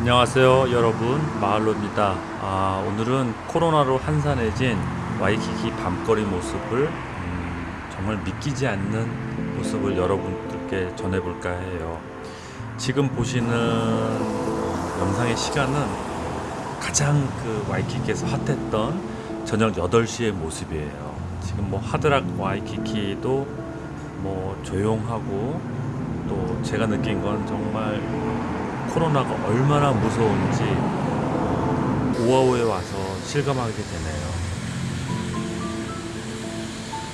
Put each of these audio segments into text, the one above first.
안녕하세요 여러분. 마을로입니다. 아, 오늘은 코로나로 한산해진 와이키키 밤거리 모습을 음, 정말 믿기지 않는 모습을 여러분들께 전해볼까 해요. 지금 보시는 영상의 시간은 가장 그 와이키키에서 핫했던 저녁 8시의 모습이에요. 지금 뭐 하드락 와이키키도 뭐 조용하고 또 제가 느낀 건 정말 코로나가 얼마나 무서운지 오아오에 와서 실감하게 되네요.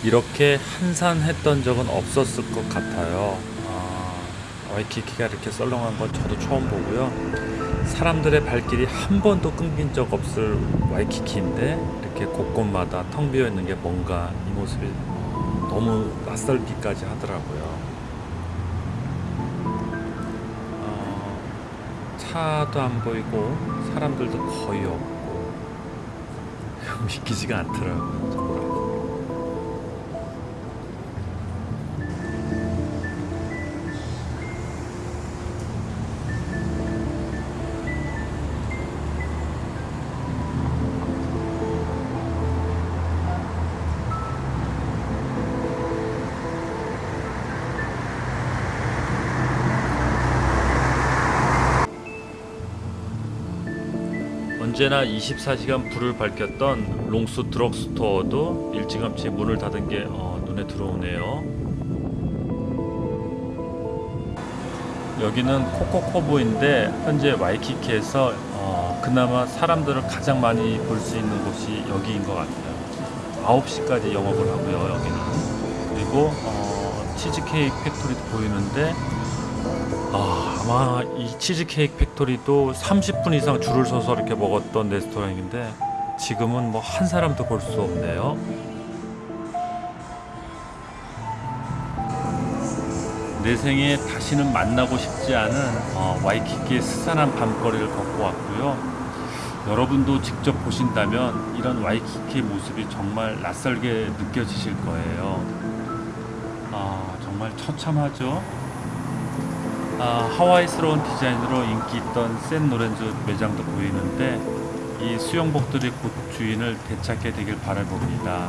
이렇게 한산했던 적은 없었을 것 같아요. 아, 와이키키가 이렇게 썰렁한 건 저도 처음 보고요. 사람들의 발길이 한 번도 끊긴 적 없을 와이키키인데 이렇게 곳곳마다 텅 비어 있는 게 뭔가 이 모습이 너무 낯설기까지 하더라고요. 차도 안 보이고 사람들도 거의 없고 믿기지가 않더라고요. 언제나 24시간 불을 밝혔던 롱스 드럭스토어도 일찌감치 문을 닫은 게 어, 눈에 들어오네요. 여기는 코코 코브인데 현재 와이키키에서 어, 그나마 사람들을 가장 많이 볼 수 있는 곳이 여기인 것 같아요. 9시까지 영업을 하고요, 여기는. 그리고 어, 치즈케이크 팩토리도 보이는데 아, 아마 이 치즈케이크 팩토리도 30분 이상 줄을 서서 이렇게 먹었던 레스토랑인데 지금은 뭐 한 사람도 볼 수 없네요. 내 생에 다시는 만나고 싶지 않은 어, 와이키키의 스산한 밤거리를 걷고 왔고요. 여러분도 직접 보신다면 이런 와이키키의 모습이 정말 낯설게 느껴지실 거예요. 아, 정말 처참하죠? 아, 하와이스러운 디자인으로 인기 있던 샌 로렌조 매장도 보이는데 이 수영복들이 곧 주인을 되찾게 되길 바라봅니다.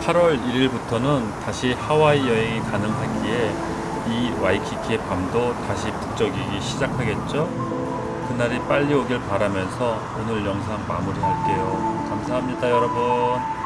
(8월 1일부터는) 다시 하와이 여행이 가능하기에 이 와이키키의 밤도 다시 북적이기 시작하겠죠? 그날이 빨리 오길 바라면서 오늘 영상 마무리할게요. 감사합니다 여러분